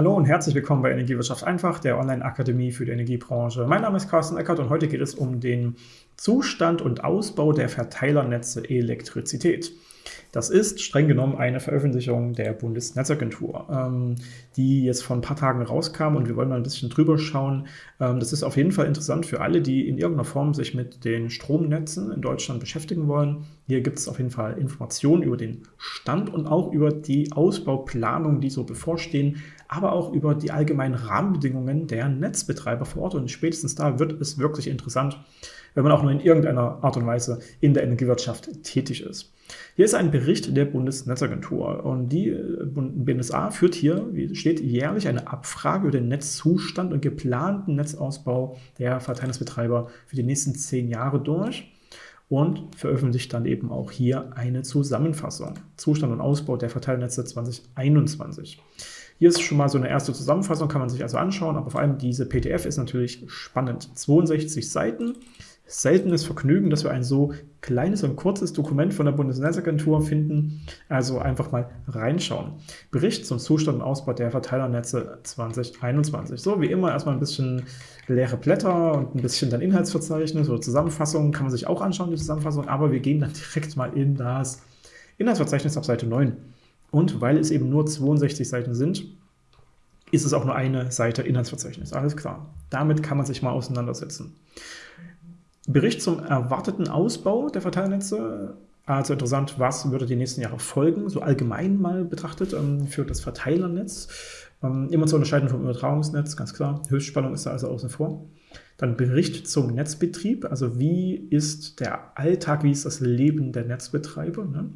Hallo und herzlich willkommen bei Energiewirtschaft einfach, der Online-Akademie für die Energiebranche. Mein Name ist Carsten Eckert und heute geht es um den Zustand und Ausbau der Verteilernetze Elektrizität. Das ist streng genommen eine Veröffentlichung der Bundesnetzagentur, ähm, die jetzt vor ein paar Tagen rauskam und wir wollen mal ein bisschen drüber schauen. Ähm, das ist auf jeden Fall interessant für alle, die in irgendeiner Form sich mit den Stromnetzen in Deutschland beschäftigen wollen. Hier gibt es auf jeden Fall Informationen über den Stand und auch über die Ausbauplanung, die so bevorstehen, aber auch über die allgemeinen Rahmenbedingungen der Netzbetreiber vor Ort. Und spätestens da wird es wirklich interessant, wenn man auch nur in irgendeiner Art und Weise in der Energiewirtschaft tätig ist. Hier ist ein Bericht der Bundesnetzagentur und die äh, BNSA führt hier, wie steht, jährlich eine Abfrage über den Netzzustand und geplanten Netzausbau der Verteilungsbetreiber für die nächsten zehn Jahre durch und veröffentlicht dann eben auch hier eine Zusammenfassung. Zustand und Ausbau der Verteilnetze 2021. Hier ist schon mal so eine erste Zusammenfassung, kann man sich also anschauen, aber vor allem diese PDF ist natürlich spannend. 62 Seiten seltenes Vergnügen, dass wir ein so kleines und kurzes Dokument von der Bundesnetzagentur finden. Also einfach mal reinschauen. Bericht zum Zustand und Ausbau der Verteilernetze 2021. So, wie immer erstmal ein bisschen leere Blätter und ein bisschen dann Inhaltsverzeichnis oder Zusammenfassung. Kann man sich auch anschauen, die Zusammenfassung. Aber wir gehen dann direkt mal in das Inhaltsverzeichnis auf Seite 9. Und weil es eben nur 62 Seiten sind, ist es auch nur eine Seite Inhaltsverzeichnis. Alles klar. Damit kann man sich mal auseinandersetzen. Bericht zum erwarteten Ausbau der Verteilnetze. Also interessant, was würde die nächsten Jahre folgen, so allgemein mal betrachtet ähm, für das Verteilernetz. Ähm, immer zu unterscheiden vom Übertragungsnetz, ganz klar. Höchstspannung ist da also außen vor. Dann Bericht zum Netzbetrieb, also wie ist der Alltag, wie ist das Leben der Netzbetreiber. Ne?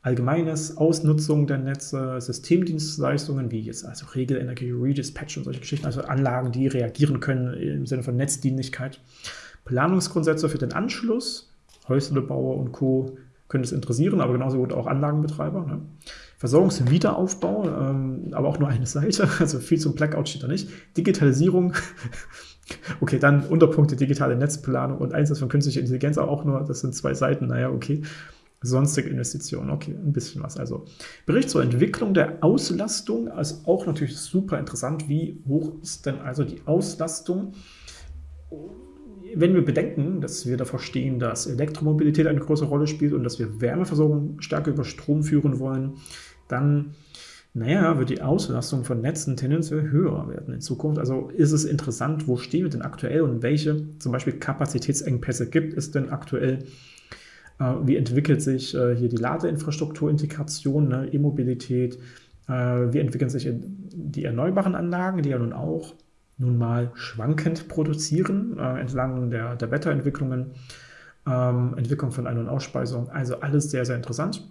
Allgemeines Ausnutzung der Netze, Systemdienstleistungen, wie jetzt also Regelenergie, Redispatch und solche Geschichten, also Anlagen, die reagieren können im Sinne von Netzdienlichkeit. Planungsgrundsätze für den Anschluss, Häuslebauer und Co. können es interessieren, aber genauso gut auch Anlagenbetreiber. Ne? Versorgungswiederaufbau, ähm, aber auch nur eine Seite, also viel zum Blackout steht da nicht. Digitalisierung, okay, dann Unterpunkte digitale Netzplanung und Einsatz von künstlicher Intelligenz, auch nur, das sind zwei Seiten, naja, okay. Sonstige Investitionen, okay, ein bisschen was. Also Bericht zur Entwicklung der Auslastung, ist auch natürlich super interessant. Wie hoch ist denn also die Auslastung? Wenn wir bedenken, dass wir davor stehen, dass Elektromobilität eine große Rolle spielt und dass wir Wärmeversorgung stärker über Strom führen wollen, dann naja, wird die Auslastung von Netzen tendenziell höher werden in Zukunft. Also ist es interessant, wo stehen wir denn aktuell und welche zum Beispiel Kapazitätsengpässe gibt es denn aktuell? Äh, wie entwickelt sich äh, hier die Ladeinfrastrukturintegration, ne, E-Mobilität? Äh, wie entwickeln sich die erneuerbaren Anlagen, die ja nun auch nun mal schwankend produzieren, äh, entlang der, der Wetterentwicklungen, ähm, Entwicklung von Ein- und Ausspeisung. Also alles sehr, sehr interessant.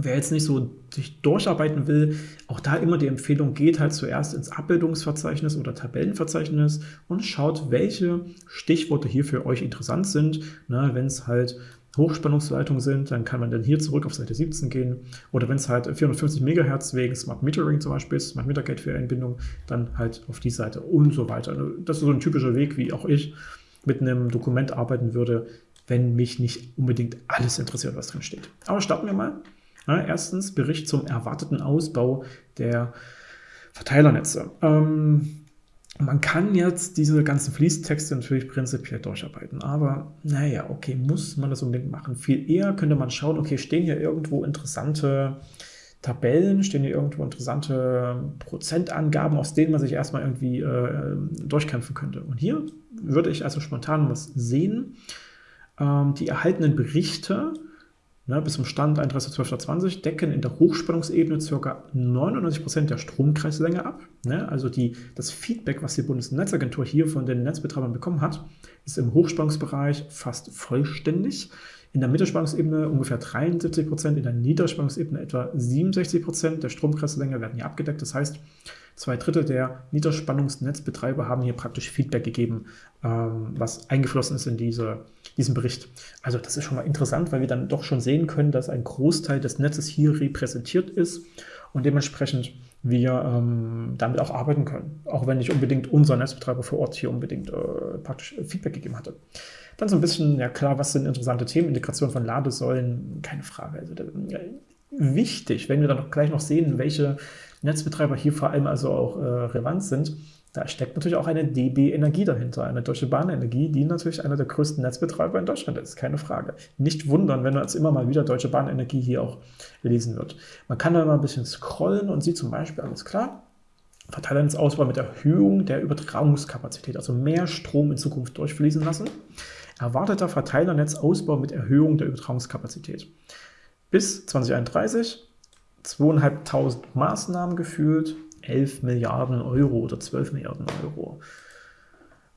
Wer jetzt nicht so sich durcharbeiten will, auch da immer die Empfehlung, geht halt zuerst ins Abbildungsverzeichnis oder Tabellenverzeichnis und schaut, welche Stichworte hier für euch interessant sind. Ne, Wenn es halt Hochspannungsleitungen sind, dann kann man dann hier zurück auf Seite 17 gehen. Oder wenn es halt 450 MHz wegen Smart Metering zum Beispiel ist, Smart Meter Gateway Einbindung, dann halt auf die Seite und so weiter. Also das ist so ein typischer Weg, wie auch ich mit einem Dokument arbeiten würde, wenn mich nicht unbedingt alles interessiert, was drin steht. Aber starten wir mal. Ja, erstens Bericht zum erwarteten Ausbau der Verteilernetze. Ähm, man kann jetzt diese ganzen Fließtexte natürlich prinzipiell durcharbeiten, aber naja, okay, muss man das unbedingt machen? Viel eher könnte man schauen, okay, stehen hier irgendwo interessante Tabellen, stehen hier irgendwo interessante Prozentangaben, aus denen man sich erstmal irgendwie äh, durchkämpfen könnte. Und hier würde ich also spontan was sehen. Ähm, die erhaltenen Berichte ne, bis zum Stand 31.12.20 decken in der Hochspannungsebene ca. 99% der Stromkreislänge ab. Ne? Also die, das Feedback, was die Bundesnetzagentur hier von den Netzbetreibern bekommen hat, ist im Hochspannungsbereich fast vollständig. In der Mittelspannungsebene ungefähr 73%, in der Niederspannungsebene etwa 67% der Stromkreislänge werden hier abgedeckt. Das heißt, Zwei Drittel der Niederspannungsnetzbetreiber haben hier praktisch Feedback gegeben, ähm, was eingeflossen ist in diese, diesen Bericht. Also das ist schon mal interessant, weil wir dann doch schon sehen können, dass ein Großteil des Netzes hier repräsentiert ist und dementsprechend wir ähm, damit auch arbeiten können, auch wenn nicht unbedingt unser Netzbetreiber vor Ort hier unbedingt äh, praktisch Feedback gegeben hatte. Dann so ein bisschen, ja klar, was sind interessante Themen, Integration von Ladesäulen, keine Frage. Also wichtig, wenn wir dann gleich noch sehen, welche Netzbetreiber hier vor allem also auch äh, relevant sind, da steckt natürlich auch eine DB Energie dahinter, eine Deutsche Bahn Energie, die natürlich einer der größten Netzbetreiber in Deutschland ist, keine Frage. Nicht wundern, wenn jetzt immer mal wieder Deutsche Bahn Energie hier auch lesen wird. Man kann da mal ein bisschen scrollen und sieht zum Beispiel, alles klar, Verteilernetzausbau mit Erhöhung der Übertragungskapazität, also mehr Strom in Zukunft durchfließen lassen. Erwarteter Verteilernetzausbau mit Erhöhung der Übertragungskapazität. Bis 2031 2.500 Maßnahmen geführt, 11 Milliarden Euro oder 12 Milliarden Euro.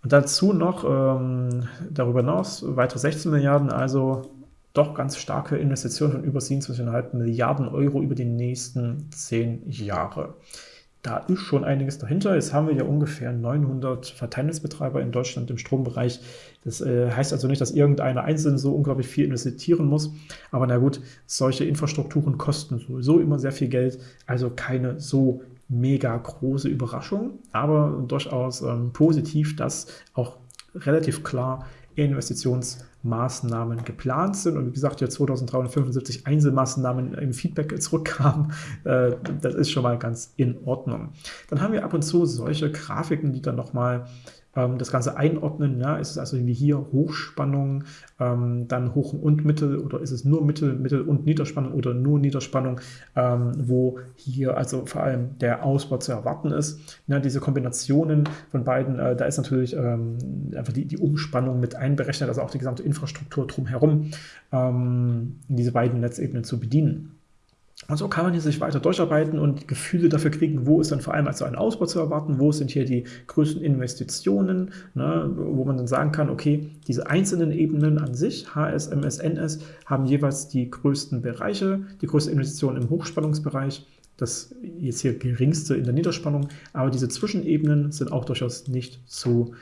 Und dazu noch ähm, darüber hinaus weitere 16 Milliarden, also doch ganz starke Investitionen von über 27,5 Milliarden Euro über die nächsten 10 Jahre. Da ist schon einiges dahinter. Jetzt haben wir ja ungefähr 900 Verteilnetzbetreiber in Deutschland im Strombereich. Das äh, heißt also nicht, dass irgendeiner einzeln so unglaublich viel investieren muss. Aber na gut, solche Infrastrukturen kosten sowieso immer sehr viel Geld. Also keine so mega große Überraschung, aber durchaus ähm, positiv, dass auch relativ klar Investitionsmaßnahmen geplant sind. Und wie gesagt, ja 2375 Einzelmaßnahmen im Feedback zurückkamen. Äh, das ist schon mal ganz in Ordnung. Dann haben wir ab und zu solche Grafiken, die dann nochmal ähm, das Ganze einordnen. Ja, ist es also wie hier Hochspannung, ähm, dann Hoch- und Mittel oder ist es nur Mittel, Mittel und Niederspannung oder nur Niederspannung, ähm, wo hier also vor allem der Ausbau zu erwarten ist. Ja, diese Kombinationen von beiden, äh, da ist natürlich ähm, einfach die, die Umspannung mit einberechnet, also auch die gesamte Infrastruktur drumherum, ähm, diese beiden Netzebenen zu bedienen. Und so kann man hier sich weiter durcharbeiten und Gefühle dafür kriegen, wo ist dann vor allem also ein Ausbau zu erwarten, wo sind hier die größten Investitionen, ne, wo man dann sagen kann, okay, diese einzelnen Ebenen an sich, HS, MS, NS, haben jeweils die größten Bereiche, die größte Investition im Hochspannungsbereich, das jetzt hier geringste in der Niederspannung, aber diese Zwischenebenen sind auch durchaus nicht zu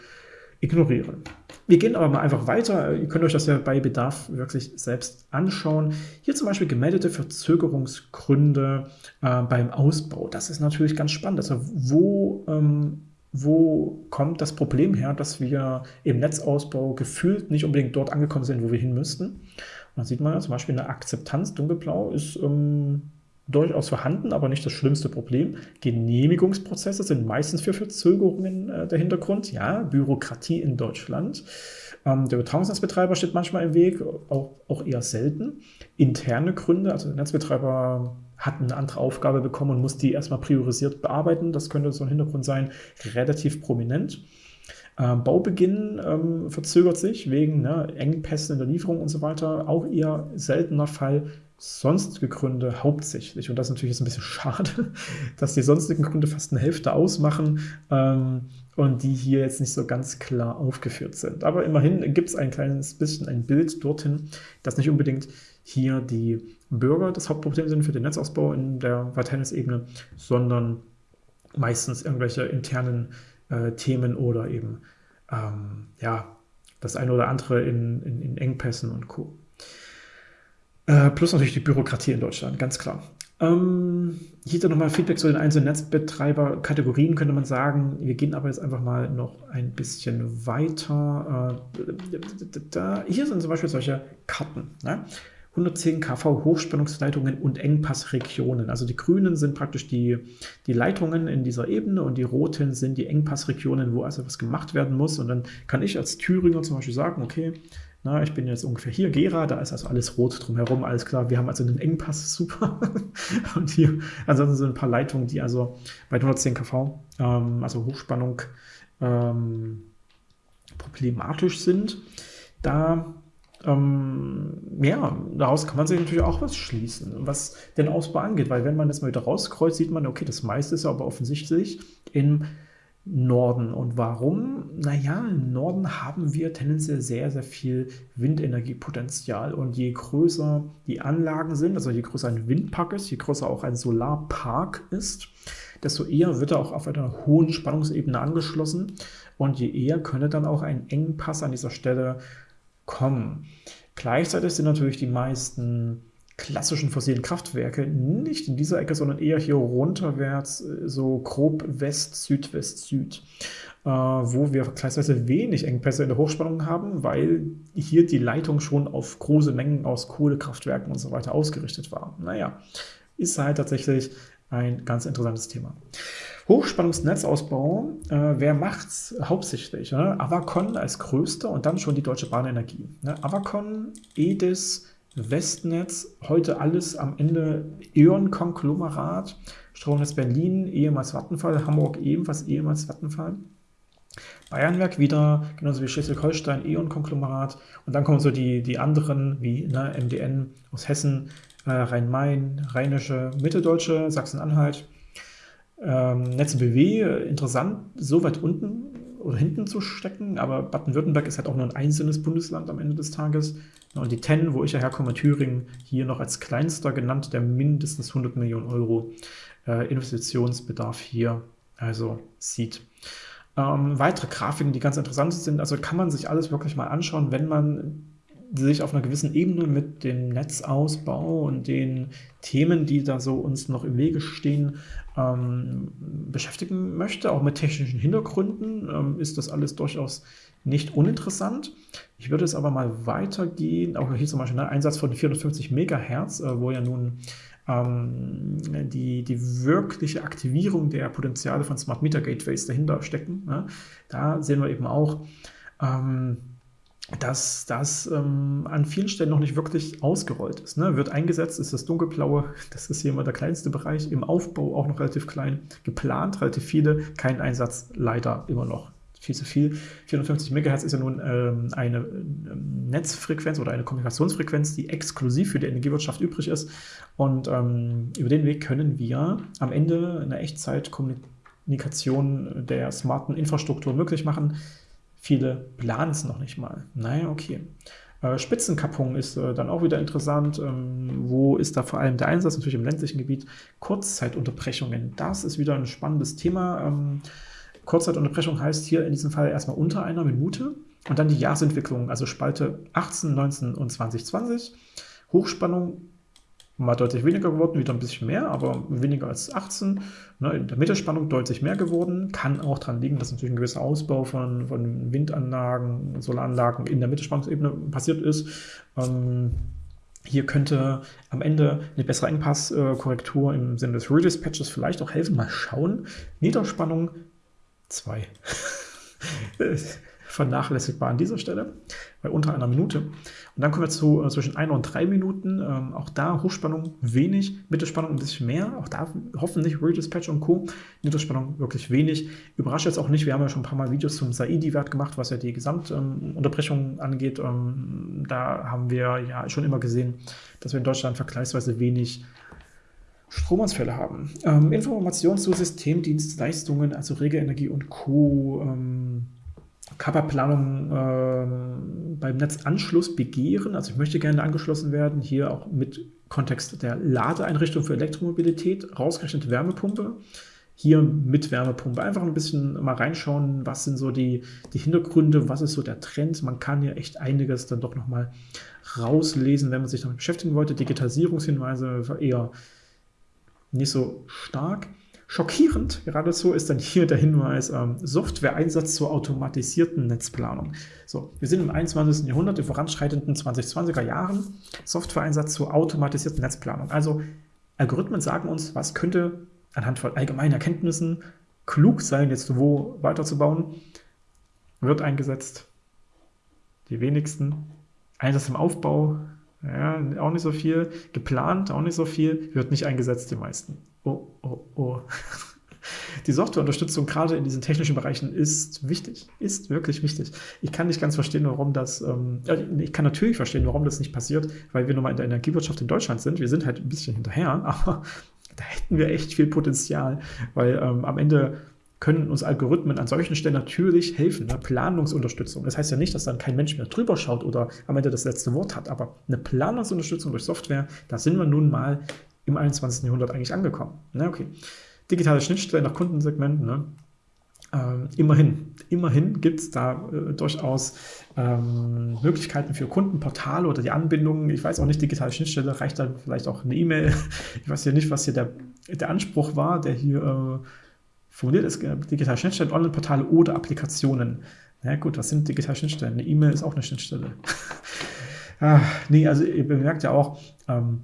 ignorieren. Wir gehen aber mal einfach weiter. Ihr könnt euch das ja bei Bedarf wirklich selbst anschauen. Hier zum Beispiel gemeldete Verzögerungsgründe äh, beim Ausbau. Das ist natürlich ganz spannend. Also wo, ähm, wo kommt das Problem her, dass wir im Netzausbau gefühlt nicht unbedingt dort angekommen sind, wo wir hin müssten? Und dann sieht man ja zum Beispiel eine Akzeptanz, dunkelblau, ist ähm, durchaus vorhanden, aber nicht das schlimmste Problem. Genehmigungsprozesse sind meistens für Verzögerungen äh, der Hintergrund. Ja, Bürokratie in Deutschland. Ähm, der Übertragungsnetzbetreiber steht manchmal im Weg, auch, auch eher selten. Interne Gründe, also der Netzbetreiber hat eine andere Aufgabe bekommen und muss die erstmal priorisiert bearbeiten. Das könnte so ein Hintergrund sein, relativ prominent. Ähm, Baubeginn ähm, verzögert sich wegen ne, Engpässen in der Lieferung und so weiter. Auch eher seltener Fall sonstige Gründe hauptsächlich. Und das ist natürlich jetzt ein bisschen schade, dass die sonstigen Gründe fast eine Hälfte ausmachen ähm, und die hier jetzt nicht so ganz klar aufgeführt sind. Aber immerhin gibt es ein kleines bisschen ein Bild dorthin, dass nicht unbedingt hier die Bürger das Hauptproblem sind für den Netzausbau in der Verteilungsebene, sondern meistens irgendwelche internen äh, Themen oder eben ähm, ja, das eine oder andere in, in, in Engpässen und Co. Äh, plus natürlich die Bürokratie in Deutschland, ganz klar. Ähm, hier nochmal Feedback zu den einzelnen Netzbetreiber-Kategorien, könnte man sagen. Wir gehen aber jetzt einfach mal noch ein bisschen weiter. Äh, hier sind zum Beispiel solche Karten. Ne? 110 kV Hochspannungsleitungen und Engpassregionen. Also die grünen sind praktisch die, die Leitungen in dieser Ebene und die roten sind die Engpassregionen, wo also was gemacht werden muss. Und dann kann ich als Thüringer zum Beispiel sagen, okay, na, ich bin jetzt ungefähr hier, Gera, da ist also alles rot drumherum, alles klar. Wir haben also einen Engpass, super. und hier ansonsten sind ein paar Leitungen, die also bei 110 kV, ähm, also Hochspannung, ähm, problematisch sind. Da ähm, ja, daraus kann man sich natürlich auch was schließen, was den Ausbau angeht, weil wenn man das mal wieder rauskreuzt, sieht man, okay, das meiste ist aber offensichtlich in Norden. Und warum? Naja, im Norden haben wir tendenziell sehr, sehr viel Windenergiepotenzial. Und je größer die Anlagen sind, also je größer ein Windpark ist, je größer auch ein Solarpark ist, desto eher wird er auch auf einer hohen Spannungsebene angeschlossen. Und je eher könne dann auch ein Engpass an dieser Stelle kommen. Gleichzeitig sind natürlich die meisten klassischen fossilen Kraftwerke nicht in dieser Ecke, sondern eher hier runterwärts, äh, so grob West, Südwest, Süd, äh, wo wir vergleichsweise wenig Engpässe in der Hochspannung haben, weil hier die Leitung schon auf große Mengen aus Kohlekraftwerken und so weiter ausgerichtet war. Naja, ist halt tatsächlich ein ganz interessantes Thema. Hochspannungsnetzausbau, äh, wer macht's hauptsächlich? Ne? Avacon als größter und dann schon die Deutsche Bahnenergie. Ne? Avacon, EDIS, Westnetz, heute alles am Ende E.ON-Konglomerat, Stromnetz Berlin, ehemals Vattenfall, Hamburg ebenfalls ehemals Vattenfall. Bayernwerk wieder, genauso wie Schleswig-Holstein, E.ON-Konglomerat. Und dann kommen so die, die anderen, wie ne, MDN aus Hessen, äh, Rhein-Main, Rheinische, Mitteldeutsche, Sachsen-Anhalt. Ähm, Netze BW, interessant, so weit unten oder hinten zu stecken, aber Baden-Württemberg ist halt auch nur ein einzelnes Bundesland am Ende des Tages. Und die TEN, wo ich ja herkomme, Thüringen, hier noch als kleinster genannt, der mindestens 100 Millionen Euro äh, Investitionsbedarf hier also sieht. Ähm, weitere Grafiken, die ganz interessant sind, also kann man sich alles wirklich mal anschauen, wenn man sich auf einer gewissen Ebene mit dem Netzausbau und den Themen, die da so uns noch im Wege stehen, ähm, beschäftigen möchte, auch mit technischen Hintergründen, ähm, ist das alles durchaus nicht uninteressant. Ich würde es aber mal weitergehen, auch hier zum Beispiel ein ne, Einsatz von 450 Megahertz, äh, wo ja nun ähm, die, die wirkliche Aktivierung der Potenziale von Smart Meter Gateways dahinter stecken. Ne? Da sehen wir eben auch, ähm, dass das ähm, an vielen Stellen noch nicht wirklich ausgerollt ist. Ne? Wird eingesetzt, ist das dunkelblaue, das ist hier immer der kleinste Bereich, im Aufbau auch noch relativ klein, geplant, relativ viele, kein Einsatz leider immer noch viel zu viel. 450 MHz ist ja nun ähm, eine ähm, Netzfrequenz oder eine Kommunikationsfrequenz, die exklusiv für die Energiewirtschaft übrig ist. Und ähm, über den Weg können wir am Ende eine Echtzeitkommunikation der smarten Infrastruktur möglich machen. Viele planen es noch nicht mal. Naja, okay. Äh, Spitzenkappung ist äh, dann auch wieder interessant. Ähm, wo ist da vor allem der Einsatz? Natürlich im ländlichen Gebiet. Kurzzeitunterbrechungen, das ist wieder ein spannendes Thema. Ähm, Kurzzeitunterbrechung heißt hier in diesem Fall erstmal unter einer Minute und dann die Jahresentwicklung, also Spalte 18, 19 und 2020. Hochspannung mal deutlich weniger geworden, wieder ein bisschen mehr, aber weniger als 18. Ne, in der Mittelspannung deutlich mehr geworden. Kann auch daran liegen, dass natürlich ein gewisser Ausbau von, von Windanlagen, Solaranlagen in der Mittelspannungsebene passiert ist. Ähm, hier könnte am Ende eine bessere Engpasskorrektur im Sinne des Redispatches vielleicht auch helfen. Mal schauen. Niederspannung Zwei. Vernachlässigbar an dieser Stelle, bei unter einer Minute. Und dann kommen wir zu äh, zwischen einer und drei Minuten. Ähm, auch da Hochspannung wenig, Mittelspannung ein bisschen mehr. Auch da hoffentlich Redispatch und Co. Niederspannung wirklich wenig. Überrascht jetzt auch nicht, wir haben ja schon ein paar Mal Videos zum Saidi-Wert gemacht, was ja die Gesamtunterbrechung ähm, angeht. Ähm, da haben wir ja schon immer gesehen, dass wir in Deutschland vergleichsweise wenig Stromausfälle haben. Ähm, Informationen zu Systemdienstleistungen, also Regelenergie und Co. Ähm, Kapperplanung ähm, beim Netzanschluss begehren. Also ich möchte gerne angeschlossen werden, hier auch mit Kontext der Ladeeinrichtung für Elektromobilität, rausgerechnet Wärmepumpe. Hier mit Wärmepumpe einfach ein bisschen mal reinschauen, was sind so die, die Hintergründe, was ist so der Trend. Man kann ja echt einiges dann doch nochmal rauslesen, wenn man sich damit beschäftigen wollte. Digitalisierungshinweise eher nicht so stark. Schockierend geradezu ist dann hier der Hinweis, ähm, Software-Einsatz zur automatisierten Netzplanung. So, wir sind im 21. Jahrhundert, in voranschreitenden 2020er Jahren, Software-Einsatz zur automatisierten Netzplanung. Also Algorithmen sagen uns, was könnte anhand von allgemeinen Erkenntnissen klug sein, jetzt wo weiterzubauen, wird eingesetzt. Die wenigsten. Einsatz im Aufbau, ja, auch nicht so viel. Geplant, auch nicht so viel. Wird nicht eingesetzt, die meisten. Oh, oh, oh. Die Softwareunterstützung gerade in diesen technischen Bereichen ist wichtig, ist wirklich wichtig. Ich kann nicht ganz verstehen, warum das, ähm, ich kann natürlich verstehen, warum das nicht passiert, weil wir nun mal in der Energiewirtschaft in Deutschland sind. Wir sind halt ein bisschen hinterher, aber da hätten wir echt viel Potenzial, weil ähm, am Ende können uns Algorithmen an solchen Stellen natürlich helfen. Ne? Planungsunterstützung. Das heißt ja nicht, dass dann kein Mensch mehr drüber schaut oder am Ende das letzte Wort hat, aber eine Planungsunterstützung durch Software, da sind wir nun mal im 21. Jahrhundert eigentlich angekommen. Ne? Okay. Digitale Schnittstellen nach Kundensegmenten. Ne? ähm, immerhin, immerhin gibt es da äh, durchaus ähm, Möglichkeiten für Kundenportale oder die Anbindungen. Ich weiß auch nicht, digitale Schnittstelle, reicht dann vielleicht auch eine E-Mail. Ich weiß ja nicht, was hier der, der Anspruch war, der hier äh, formuliert ist. Digitale Schnittstellen, Online-Portale oder Applikationen. Na gut, was sind digitale Schnittstellen? Eine E-Mail ist auch eine Schnittstelle. ah, nee, also ihr bemerkt ja auch, ähm,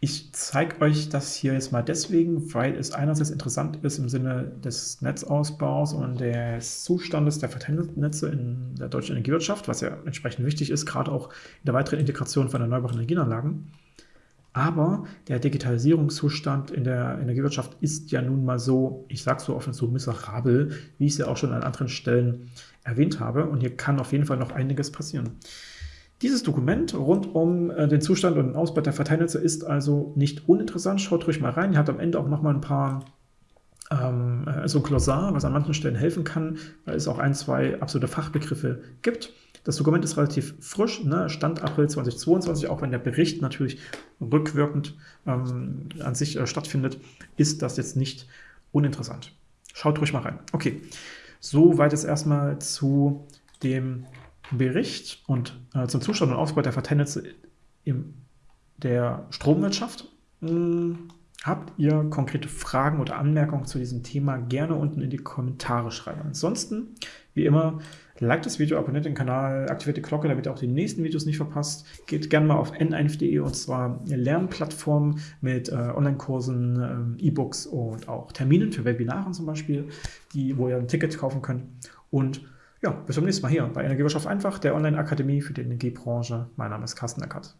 ich zeige euch das hier jetzt mal deswegen, weil es einerseits interessant ist im Sinne des Netzausbaus und des Zustandes der Verteilnetze in der deutschen Energiewirtschaft, was ja entsprechend wichtig ist, gerade auch in der weiteren Integration von erneuerbaren Energienanlagen. Aber der Digitalisierungszustand in der Energiewirtschaft ist ja nun mal so, ich sage so offen, so miserabel, wie ich es ja auch schon an anderen Stellen erwähnt habe. Und hier kann auf jeden Fall noch einiges passieren. Dieses Dokument rund um äh, den Zustand und den Ausbau der Verteilnetze ist also nicht uninteressant. Schaut ruhig mal rein. Ihr habt am Ende auch noch mal ein paar ähm, äh, so ein Glossar, was an manchen Stellen helfen kann, weil es auch ein, zwei absolute Fachbegriffe gibt. Das Dokument ist relativ frisch, ne? Stand April 2022, auch wenn der Bericht natürlich rückwirkend ähm, an sich äh, stattfindet, ist das jetzt nicht uninteressant. Schaut ruhig mal rein. Okay, soweit jetzt erstmal zu dem Bericht und äh, zum Zustand und Ausbau der Verteilnetze in der Stromwirtschaft. Hm, habt ihr konkrete Fragen oder Anmerkungen zu diesem Thema, gerne unten in die Kommentare schreiben. Ansonsten, wie immer, liked das Video, abonniert den Kanal, aktiviert die Glocke, damit ihr auch die nächsten Videos nicht verpasst. Geht gerne mal auf n1.de und zwar eine Lernplattform mit äh, Online-Kursen, äh, E-Books und auch Terminen für Webinaren zum Beispiel, die, wo ihr ein Ticket kaufen könnt. Und ja, bis zum nächsten Mal hier bei Energiewirtschaft einfach, der Online-Akademie für die Energiebranche. Mein Name ist Carsten Eckert.